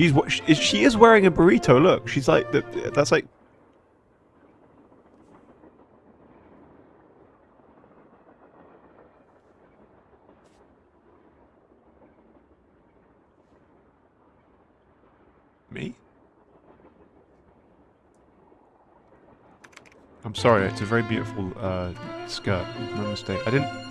She's she, is wearing a burrito. Look, she's like that's like. Me? I'm sorry, it's a very beautiful uh, skirt. No mistake. I didn't.